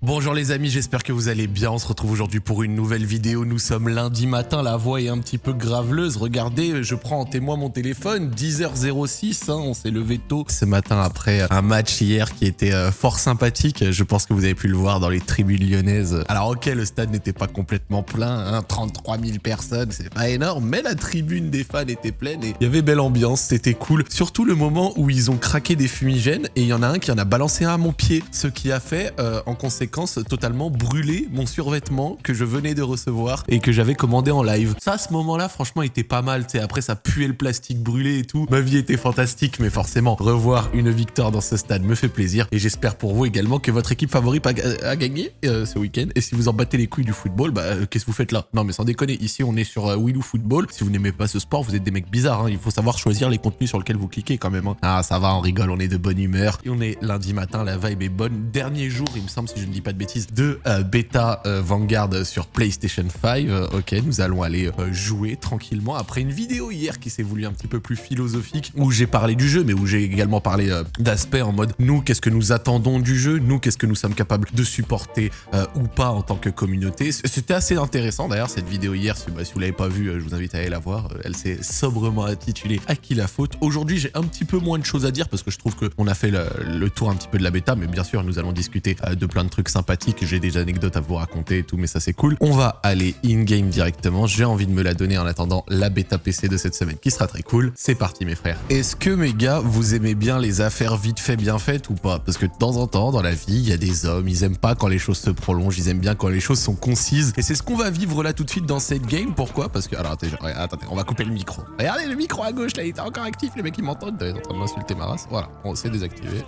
Bonjour les amis, j'espère que vous allez bien. On se retrouve aujourd'hui pour une nouvelle vidéo. Nous sommes lundi matin, la voix est un petit peu graveleuse. Regardez, je prends en témoin mon téléphone, 10h06, hein, on s'est levé tôt ce matin après un match hier qui était euh, fort sympathique. Je pense que vous avez pu le voir dans les tribunes lyonnaises. Alors ok, le stade n'était pas complètement plein, hein, 33 000 personnes, c'est pas énorme, mais la tribune des fans était pleine et il y avait belle ambiance, c'était cool. Surtout le moment où ils ont craqué des fumigènes et il y en a un qui en a balancé un à mon pied, ce qui a fait euh, en conséquence totalement brûler mon survêtement que je venais de recevoir et que j'avais commandé en live. Ça, à ce moment-là, franchement, était pas mal. Sais, après, ça puait le plastique brûlé et tout. Ma vie était fantastique, mais forcément, revoir une victoire dans ce stade me fait plaisir. Et j'espère pour vous également que votre équipe favorite a, gagné euh, ce week-end. Et si vous en battez les couilles du football, bah, euh, qu'est-ce que vous faites là? Non, mais sans déconner, ici, on est sur euh, Willou Football. Si vous n'aimez pas ce sport, vous êtes des mecs bizarres. Hein. Il faut savoir choisir les contenus sur lesquels vous cliquez quand même. Hein. Ah, ça va, on rigole, on est de bonne humeur. Et on est lundi matin, la vibe est bonne. Dernier jour, il me semble, si je ne dis pas de bêtises, de euh, bêta euh, Vanguard sur PlayStation 5. Euh, ok, nous allons aller jouer tranquillement après une vidéo hier qui s'est voulu un petit peu plus philosophique où j'ai parlé du jeu mais où j'ai également parlé d'aspects en mode nous qu'est-ce que nous attendons du jeu, nous qu'est-ce que nous sommes capables de supporter ou pas en tant que communauté? C'était assez intéressant d'ailleurs cette vidéo hier, si, bah, si vous l'avez pas vue, je vous invite à aller la voir. Elle s'est sobrement intitulée À qui la faute? Aujourd'hui j'ai un petit peu moins de choses à dire parce que je trouve qu'on a fait le, le, tour un petit peu de la bêta mais bien sûr nous allons discuter de plein de trucs sympathiques. J'ai des anecdotes à vous raconter et tout, mais ça c'est cool. On va aller in-game directement. J'ai envie de me la donner en attendant la bêta PC de cette semaine qui sera très cool. C'est parti mes frères. Est-ce que mes gars, vous aimez bien les affaires vite fait bien faites ou pas? Parce que de temps en temps, dans la vie, il y a des hommes, ils aiment pas quand les choses se prolongent, ils aiment bien quand les choses sont concises. Et c'est ce qu'on va vivre là tout de suite dans cette game. Pourquoi? Parce que... Alors attendez, attendez, on va couper le micro. Regardez le micro à gauche là, il était encore actif, les mecs ils m'entendent, ils en train de m'insulter ma race. Voilà, on s'est désactivé.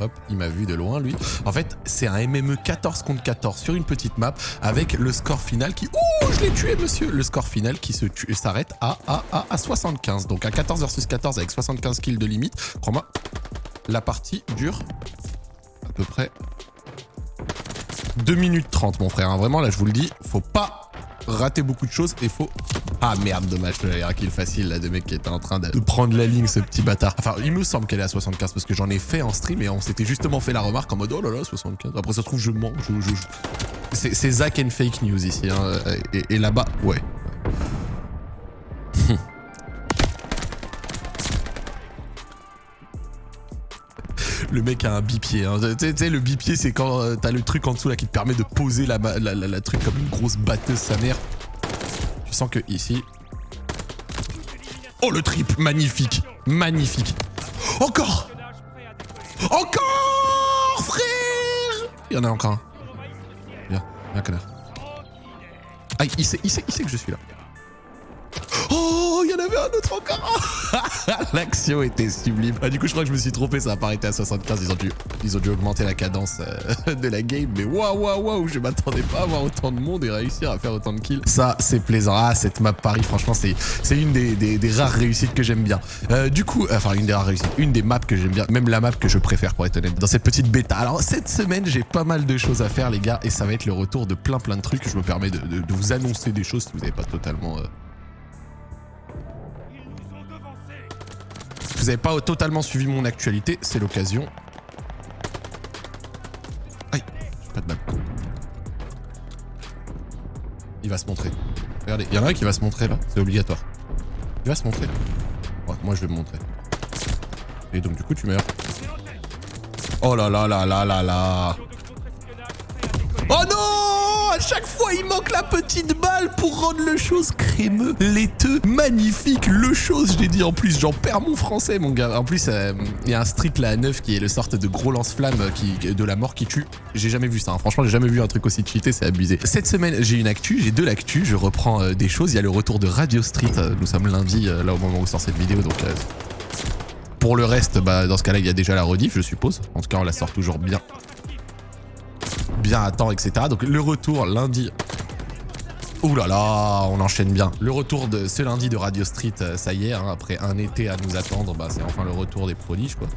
Hop, il m'a vu de loin, lui. En fait, c'est un MME 14 contre 14 sur une petite map avec le score final qui... Ouh, je l'ai tué, monsieur Le score final qui s'arrête à, à, à, à 75. Donc, à 14 versus 14 avec 75 kills de limite. Crois-moi, la partie dure à peu près 2 minutes 30, mon frère. Hein. Vraiment, là, je vous le dis, faut pas rater beaucoup de choses et faut ah merde, dommage, j'avais un kill facile là de mec qui était en train de, prendre la ligne, ce petit bâtard. Enfin, il me semble qu'elle est à 75 parce que j'en ai fait en stream et on s'était justement fait la remarque en mode oh là là, 75. Après, ça se trouve, je mens. Je, je, C'est Zach and fake news ici. Hein. Et, là-bas, ouais. Le mec a un bipied. Hein. Tu sais, le bipied, c'est quand euh, t'as le truc en dessous là qui te permet de poser la, truc comme une grosse batteuse sa mère. Je sens que ici... Oh, le trip Magnifique Magnifique Encore Encore, frère Il y en a encore un. Viens, viens, connard. Ah, il sait, il sait, il sait que je suis là. Oh, L'action était sublime. Ah, du coup, je crois que je me suis trompé, ça a pas arrêté à 75. Ils ont dû, ils augmenter la cadence euh, de la game. Mais waouh, waouh, waouh, je m'attendais pas à avoir autant de monde et réussir à faire autant de kills. Ça, c'est plaisant. Ah, cette map Paris, franchement, c'est une des, rares réussites que j'aime bien. Euh, du coup, enfin, une des rares réussites, une des maps que j'aime bien, même la map que je préfère pour être honnête, dans cette petite bêta. Alors, cette semaine, j'ai pas mal de choses à faire, les gars, et ça va être le retour de plein plein de trucs. Je me permets de, de, vous annoncer des choses si vous n'avez pas totalement... Euh, n'avez pas totalement suivi mon actualité, c'est l'occasion. Aïe, pas de balle. Il va se montrer. Regardez, il y a un qui va se montrer là, c'est obligatoire. Il va se montrer. moi je vais me montrer. Et donc du coup tu meurs. Oh là là là là là là. Oh non à chaque fois, il manque la petite balle pour rendre le chose crémeux, laiteux, magnifique. Le chose, je l'ai dit en plus, j'en perds mon français, mon gars. En plus, euh, il y a un street là à 9 qui est le sorte de gros lance-flamme qui, de la mort qui tue. J'ai jamais vu ça. Hein. Franchement, j'ai jamais vu un truc aussi cheaté, c'est abusé. Cette semaine, j'ai une actu, j'ai deux l'actu. Je reprends euh, des choses. Il y a le retour de Radio Street. Euh, nous sommes lundi, là au moment où sort cette vidéo, donc. pour le reste, bah, dans ce cas-là, il y a déjà la rediff, je suppose. En tout cas, on la sort toujours bien bien à etc. Donc le retour lundi. Ouh là là, on enchaîne bien. Le retour de ce lundi de Radio Street, euh, ça y est, hein, après un été à nous attendre, bah, c'est enfin le retour des prodiges, quoi.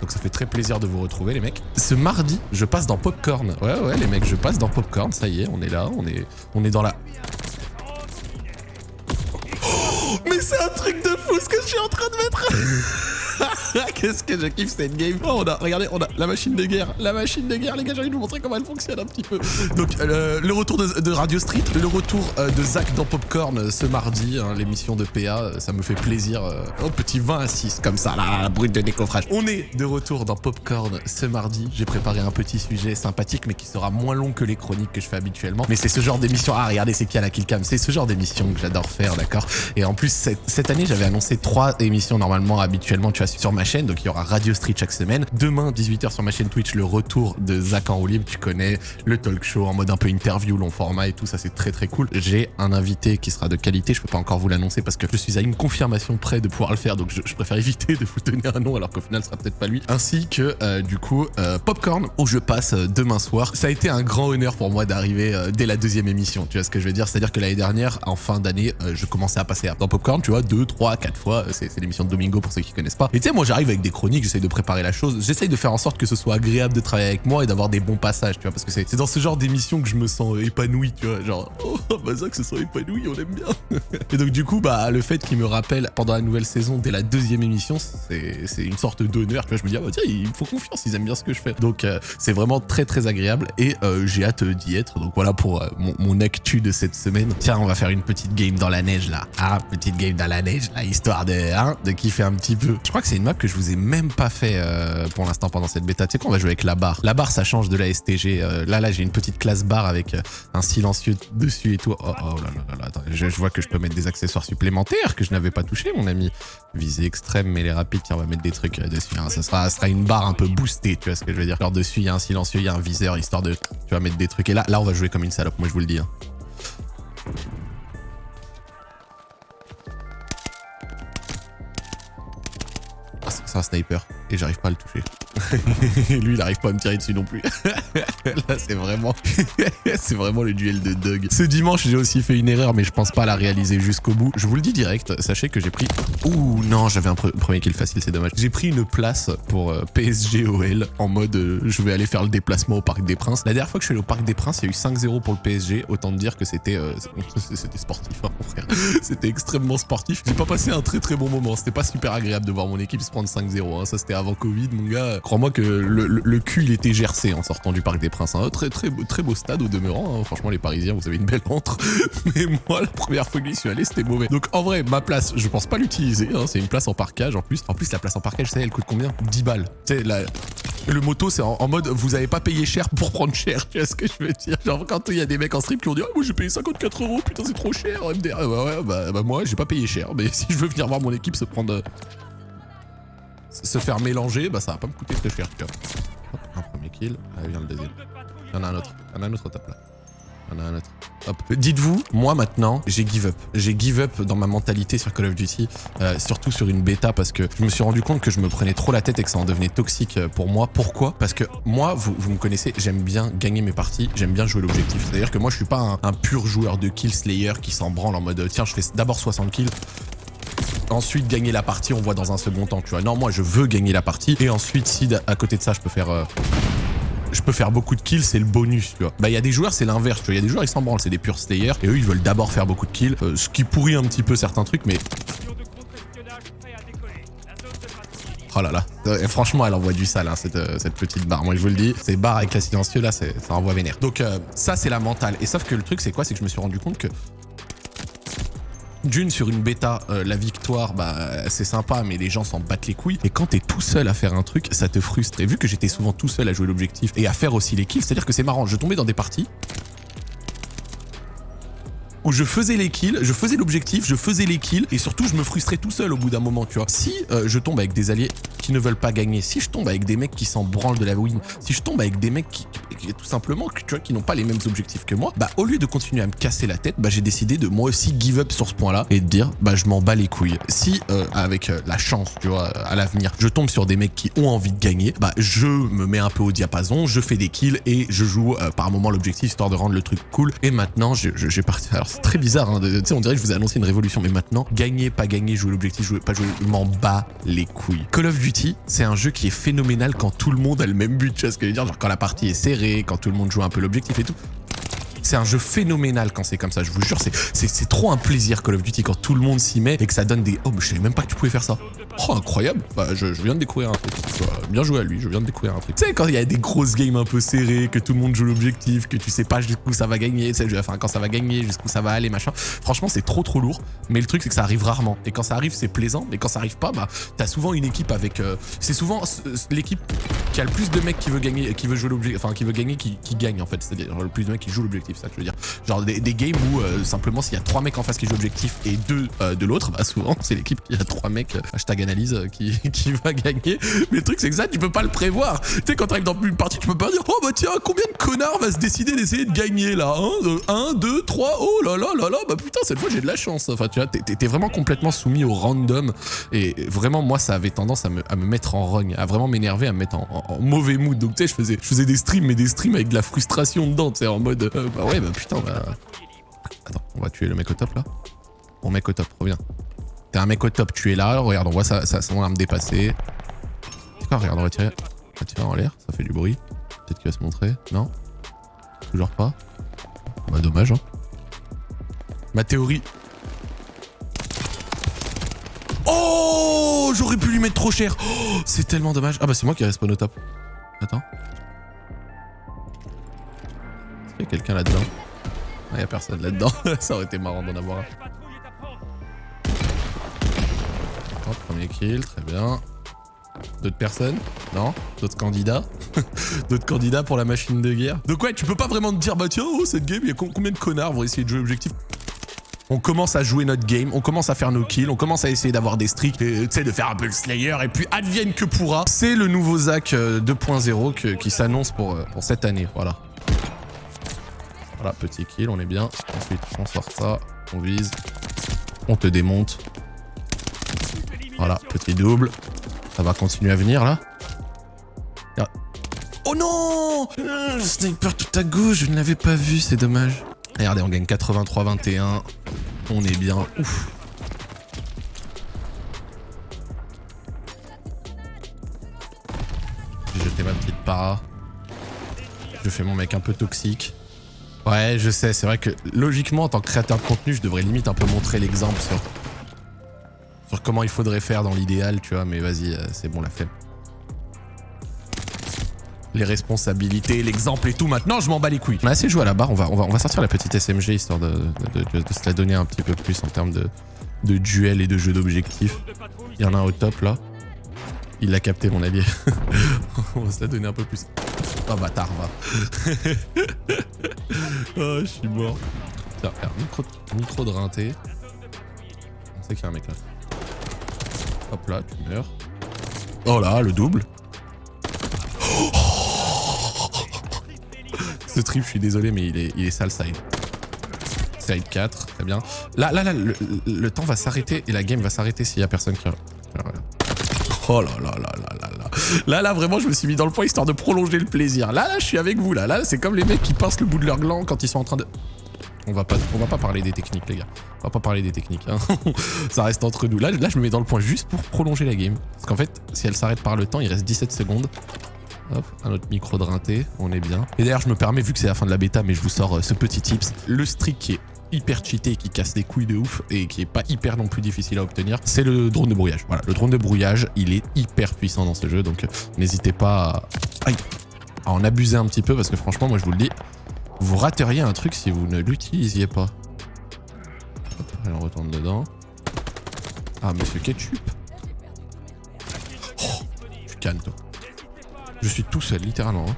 Donc ça fait très plaisir de vous retrouver, les mecs. Ce mardi, je passe dans Popcorn. Ouais, ouais, les mecs, je passe dans Popcorn, ça y est, on est là, on est, on est dans la... Mais c'est un truc de fou ce que je suis en train de mettre Qu'est-ce que je kiffe cette game. Oh, on a, regardez, on a la machine de guerre. La machine de guerre, les gars, j'ai envie de vous montrer comment elle fonctionne un petit peu. Donc, euh, le retour de, Radio Street, le retour euh, de Zach dans Popcorn euh, ce mardi, hein, l'émission de PA, ça me fait plaisir. oh, petit 20 à 6, comme ça, là, brut de décoffrage. On est de retour dans Popcorn ce mardi. J'ai préparé un petit sujet sympathique, mais qui sera moins long que les chroniques que je fais habituellement. Mais c'est ce genre d'émission. Ah, regardez, c'est qui à la killcam. C'est ce genre d'émission que j'adore faire, d'accord? Et en plus, cette, cette année, j'avais annoncé trois émissions normalement, habituellement, tu vois, sur ma chaîne. Donc, il y aura Radio Street chaque semaine. Demain, 18h sur ma chaîne Twitch, le retour de Zach en roue. Tu connais le talk show en mode un peu interview, long format et tout. Ça, c'est très, très cool. J'ai un invité qui sera de qualité. Je peux pas encore vous l'annoncer parce que je suis à une confirmation près de pouvoir le faire. Donc, je, préfère éviter de vous donner un nom alors qu'au final, ce sera peut-être pas lui. Ainsi que, euh, du coup, euh, Popcorn, où je passe euh, demain soir. Ça a été un grand honneur pour moi d'arriver dès la deuxième émission. Tu vois ce que je veux dire? C'est-à-dire que l'année dernière, en fin d'année, je commençais à passer dans Popcorn, tu vois, deux, trois, quatre fois. C'est l'émission de Domingo pour ceux qui connaissent pas. Et tu sais, moi, j'arrive avec des chroniques, j'essaye de préparer la chose. J'essaye de faire en sorte que ce soit agréable de travailler avec moi et d'avoir des bons passages, tu vois, parce que c'est dans ce genre d'émission que je me sens épanoui, tu vois. Genre, oh, bah ça, que ce soit épanoui, on aime bien. et donc, du coup, bah, le fait qu'il me rappelle pendant la nouvelle saison, dès la deuxième émission, c'est une sorte d'honneur, tu vois. Je me dis, ah bah tiens, il me faut confiance, ils aiment bien ce que je fais. Donc, euh, c'est vraiment très, très agréable et euh, j'ai hâte d'y être. Donc, voilà pour euh, mon, mon actu de cette semaine. Tiens, on va faire une petite game dans la neige, là. Ah, petite game dans la neige, là, histoire de, hein, de kiffer un petit peu. Je crois que c'est une map que je vous ai même pas fait pour l'instant pendant cette bêta. Tu sais quoi, on va jouer avec la barre. La barre, ça change de la STG. là, là, j'ai une petite classe barre avec un silencieux dessus et tout. Oh, oh là là là, attends, je, vois que je peux mettre des accessoires supplémentaires que je n'avais pas touché, mon ami. Visée extrême, mais les rapides, tiens, on va mettre des trucs dessus. Hein. Ça, sera, sera une barre un peu boostée, tu vois ce que je veux dire. Alors dessus, il y a un silencieux, il y a un viseur, histoire de, tu vas mettre des trucs. Et là, là, on va jouer comme une salope, moi je vous le dis. Hein. C'est un sniper et j'arrive pas à le toucher. Lui, il arrive pas à me tirer dessus non plus. Là, c'est vraiment... c'est vraiment le duel de Doug. Ce dimanche, j'ai aussi fait une erreur, mais je pense pas la réaliser jusqu'au bout. Je vous le dis direct, sachez que j'ai pris... Ouh, non, j'avais un premier kill facile, c'est dommage. J'ai pris une place pour euh, PSG OL en mode euh, je vais aller faire le déplacement au Parc des Princes. La dernière fois que je suis allé au Parc des Princes, il y a eu 5-0 pour le PSG. Autant dire que c'était euh, c'était sportif, hein, mon frère. C'était extrêmement sportif. J'ai pas passé un très très bon moment. C'était pas super agréable de voir mon équipe se prendre 5-0. Hein. Ça, c'était avant Covid, mon gars. Crois-moi que le, cul, il était gercé en sortant du Parc des Princes. Hein. Très, très, très beau stade au demeurant. Hein. Franchement, les Parisiens, vous avez une belle entre. Mais moi, la première fois que j'y suis allé, c'était mauvais. Donc, en vrai, ma place, je pense pas l'utiliser. Hein. C'est une place en parkage en plus. En plus, la place en parkage, savez, elle coûte combien? 10 balles. Tu. Le moto, c'est en, mode, vous avez pas payé cher pour prendre cher, tu vois ce que je veux dire? Genre, quand il y a des mecs en strip qui ont dit, ah, moi j'ai payé 54 euros, putain, c'est trop cher, MDR. Ah, bah ouais, bah, bah moi, j'ai pas payé cher, mais si je veux venir voir mon équipe se prendre se faire mélanger, bah ça va pas me coûter très cher. Hop, un premier kill, allez vient le deuxième. Il y en a un autre, il y en a un autre au top là. Il y en a un autre. Hop. Dites-vous, moi maintenant, j'ai give up. J'ai give up dans ma mentalité sur Call of Duty, euh, surtout sur une bêta parce que je me suis rendu compte que je me prenais trop la tête et que ça en devenait toxique euh, pour moi. Pourquoi? Parce que moi, vous, vous me connaissez, j'aime bien gagner mes parties, j'aime bien jouer l'objectif. C'est-à-dire que moi, je suis pas un, un, pur joueur de kill slayer qui s'en branle en mode tiens, je fais d'abord 60 kills, ensuite gagner la partie, on voit dans un second temps, tu vois. Non, moi, je veux gagner la partie. Et ensuite, si à côté de ça, je peux faire... Euh, je peux faire beaucoup de kills, c'est le bonus, tu vois. Bah, il y a des joueurs, c'est l'inverse, tu vois. Il y a des joueurs, ils s'en branlent, c'est des purs slayers. Et eux, ils veulent d'abord faire beaucoup de kills. Euh, ce qui pourrit un petit peu certains trucs, mais... Oh là là. Et franchement, elle envoie du sale, hein, cette, euh, cette, petite barre. Moi, je vous le dis, ces barres avec la silencieux, là, ça envoie vénère. Donc, ça, c'est la mentale. Et sauf que le truc, c'est quoi? C'est que je me suis rendu compte que d'une, sur une bêta, euh, la victoire, bah, c'est sympa, mais les gens s'en battent les couilles. Et quand t'es tout seul à faire un truc, ça te frustre. Et vu que j'étais souvent tout seul à jouer l'objectif et à faire aussi les kills, c'est-à-dire que c'est marrant, je tombais dans des parties où je faisais les kills, je faisais l'objectif, je faisais les kills, et surtout je me frustrais tout seul au bout d'un moment, tu vois. Si euh, je tombe avec des alliés qui ne veulent pas gagner, si je tombe avec des mecs qui s'en branlent de la win, si je tombe avec des mecs qui, tout simplement, tu vois, qui n'ont pas les mêmes objectifs que moi, bah au lieu de continuer à me casser la tête, bah j'ai décidé de moi aussi give up sur ce point-là et de dire, bah je m'en bats les couilles. Si euh, avec euh, la chance, tu vois, à l'avenir, je tombe sur des mecs qui ont envie de gagner, bah je me mets un peu au diapason, je fais des kills et je joue par moment l'objectif histoire de rendre le truc cool. Et maintenant, j'ai parti. Alors c'est très bizarre, hein, tu sais, on dirait que je vous ai annoncé une révolution, mais maintenant, gagner, pas gagner, jouer l'objectif, jouer, pas jouer, je m'en bats les couilles. Call of Duty, c'est un jeu qui est phénoménal quand tout le monde a le même but, tu vois ce que je veux dire Genre quand la partie est serrée, quand tout le monde joue un peu l'objectif et tout. C'est un jeu phénoménal quand c'est comme ça, je vous jure, c'est trop un plaisir Call of Duty quand tout le monde s'y met et que ça donne des... Oh, mais je savais même pas que tu pouvais faire ça. Oh, incroyable Bah, je, viens de découvrir un truc. bien joué à lui, je viens de découvrir un truc. Tu sais, quand il y a des grosses games un peu serrées, que tout le monde joue l'objectif, que tu sais pas jusqu'où ça va gagner, enfin, quand ça va gagner, jusqu'où ça va aller, machin. Franchement, c'est trop trop lourd. Mais le truc, c'est que ça arrive rarement. Et quand ça arrive, c'est plaisant. Mais quand ça arrive pas, bah, t'as souvent une équipe avec... Euh, c'est souvent l'équipe qui a le plus de mecs qui veut gagner, qui veut jouer l'objectif, enfin, qui veut gagner, qui, gagne, en fait. C'est-à-dire le plus de mecs qui jouent l'objectif, ça que je veux dire. Genre des, games où, euh, simplement, s'il y a trois mecs en face qui jouent l'objectif et deux euh, de l'autre, bah, souvent, c'est l'équipe qui a trois mecs, hashtag analyse, qui, qui va gagner. Mais le truc, c'est que ça, tu peux pas le prévoir. Tu sais, quand t'arrives dans une partie, tu peux pas dire, oh bah tiens, combien de connards va se décider d'essayer de gagner là? 1, 2, 3, oh là là là là, bah putain, cette fois j'ai de la chance. Enfin, tu vois, t'es vraiment complètement soumis au random. Et vraiment, moi, ça avait tendance à me, à me mettre en rogne, à vraiment m'énerver, à me mettre en, mauvais mood. Donc, tu sais, je faisais, je faisais des streams, mais des streams avec de la frustration dedans, tu sais, en mode, euh, bah ouais, bah putain, bah. Attends, on va tuer le mec au top là Bon, mec au top, reviens. T'es un mec au top, tu es là, regarde, on voit ça, ça son arme dépasser. C'est quoi, regarde, on va tirer. On va tirer en l'air, ça fait du bruit. Peut-être qu'il va se montrer. Non? Toujours pas Bah dommage, hein. Ma théorie... Oh J'aurais pu lui mettre trop cher oh, C'est tellement dommage. Ah bah c'est moi qui respawn au top. Attends. Quelqu'un là-dedans Il ah, a personne là-dedans. ça aurait été marrant d'en avoir un. premier kill, très bien. D'autres personnes? Non? D'autres candidats? D'autres candidats pour la machine de guerre? Donc ouais, tu peux pas vraiment te dire, bah tiens, oh, cette game, il y a combien de connards vont essayer de jouer objectif? On commence à jouer notre game, on commence à faire nos kills, on commence à essayer d'avoir des streaks, tu sais, de faire un peu le Slayer, et puis advienne que pourra. C'est le nouveau Zach 2.0 euh, qui s'annonce pour, euh, pour cette année, voilà. Voilà, petit kill, on est bien. Ensuite, on sort ça, on vise, on te démonte, voilà, petit double. Ça va continuer à venir là. Oh non Le sniper tout à gauche, je ne l'avais pas vu, c'est dommage. Regardez, on gagne 83-21. On est bien. Ouf. J'ai jeté ma petite para. Je fais mon mec un peu toxique. Ouais, je sais, c'est vrai que logiquement, en tant que créateur de contenu, je devrais limite un peu montrer l'exemple sur comment il faudrait faire dans l'idéal, tu vois, mais vas-y, euh, c'est bon la flemme. Les responsabilités, l'exemple et tout, maintenant je m'en bats les couilles. On a assez joué à la barre, on va, sortir la petite SMG histoire de, se la donner un petit peu plus en termes de, de duel et de jeu d'objectifs. Il y en a un au top là. Il l'a capté mon allié. on va se la donner un peu plus. Oh bâtard, va. oh, je suis mort. Tiens, micro, micro de rinté. On sait qu'il y a un mec là. Hop là, tu meurs. Oh là, le double. Ce trip, je suis désolé, mais il est, il est sale side. Side 4, très bien. Là, là, là, le, temps va s'arrêter et la game va s'arrêter s'il y a personne qui... Oh là là là là là là. Vraiment, je me suis mis dans le point histoire de prolonger le plaisir. Là, là, je suis avec vous, là. Là, c'est comme les mecs qui pincent le bout de leur gland quand ils sont en train de... On va pas, parler des techniques, les gars. On va pas parler des techniques. Hein. ça reste entre nous. Là, là, je me mets dans le point juste pour prolonger la game. Parce qu'en fait, si elle s'arrête par le temps, il reste 17 secondes. Hop, un autre micro de on est bien. Et d'ailleurs, je me permets, vu que c'est la fin de la bêta, mais je vous sors euh, ce petit tips. Le streak qui est hyper cheaté, qui casse des couilles de ouf et qui est pas hyper non plus difficile à obtenir, c'est le drone de brouillage. Voilà, le drone de brouillage, il est hyper puissant dans ce jeu, donc euh, n'hésitez pas à... en abuser un petit peu parce que franchement, moi je vous le dis, vous rateriez un truc si vous ne l'utilisiez pas. Hop, on retourne dedans. Ah, monsieur Ketchup. Oh, tu toi. Je suis tout seul, littéralement. Hein.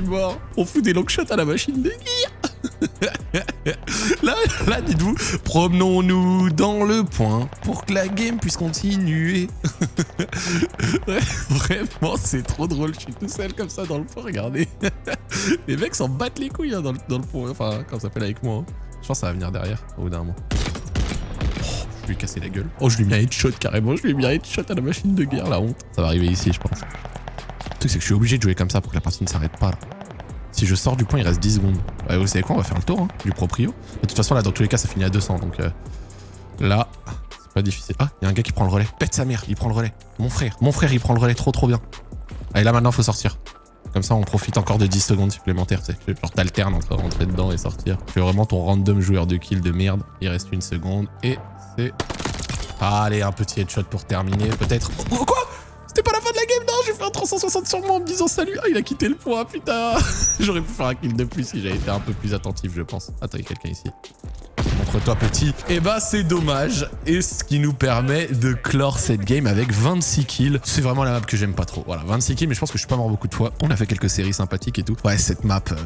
Mort. On fout des long shots à la machine de là, là dites-vous, promenons-nous dans le point pour que la game puisse continuer. Vraiment, c'est trop drôle. Je suis tout seul comme ça dans le point, regardez. les mecs s'en battent les couilles hein, dans, le, dans, point. Enfin, quand ça s'appelle avec moi. Hein. Je pense que ça va venir derrière, au bout d'un moment. Oh, je lui ai cassé la gueule. Oh, je lui ai mis un headshot carrément. Je lui ai mis un headshot à la machine de guerre, la honte. Ça va arriver ici, je pense. C'est que je suis obligé de jouer comme ça pour que la partie ne s'arrête pas. Là. Si je sors du point, il reste 10 secondes. vous savez quoi On va faire le tour hein, du proprio. De toute façon, là, dans tous les cas, ça finit à 200. Donc euh, là, c'est Pas difficile. Ah, il y a un gars qui prend le relais. Pète sa mère, il prend le relais. Mon frère, mon frère, il prend le relais. Trop, trop bien. Allez, là, maintenant, faut sortir. Comme ça, on profite encore de 10 secondes supplémentaires, tu sais. Genre, t'alternes entre rentrer dedans et sortir. Tu fais vraiment ton random joueur de kill de merde. Il reste une seconde et c'est... Allez, un petit headshot pour terminer, peut-être. Quoi C'était pas la fin de la game, non J'ai fait un 360 sur moi en me disant salut. Ah, il a quitté le point, putain. J'aurais pu faire un kill de plus si j'avais été un peu plus attentif, je pense. Attends, il y a quelqu'un ici. Montre-toi petit. Et bah c'est dommage. Et ce qui nous permet de clore cette game avec 26 kills. C'est vraiment la map que j'aime pas trop. Voilà, 26 kills, mais je pense que je suis pas mort beaucoup de fois. On a fait quelques séries sympathiques et tout. Ouais, cette map, euh,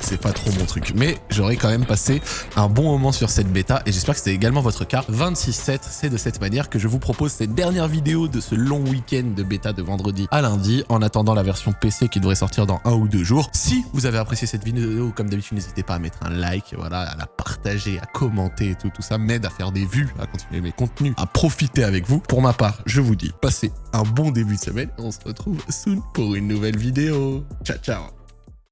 c'est pas trop mon truc. Mais j'aurais quand même passé un bon moment sur cette bêta et j'espère que c'était également votre cas. 26-7, c'est de cette manière que je vous propose cette dernière vidéo de ce long week-end de bêta de vendredi à lundi en attendant la version PC qui devrait sortir dans un ou deux jours. Si vous avez apprécié cette vidéo, comme d'habitude, n'hésitez pas à mettre un like, voilà, à la partager, à et tout, tout ça m'aide à faire des vues, à continuer mes contenus, à profiter avec vous. Pour ma part, je vous dis, passez un bon début de semaine. On se retrouve soon pour une nouvelle vidéo. Ciao, ciao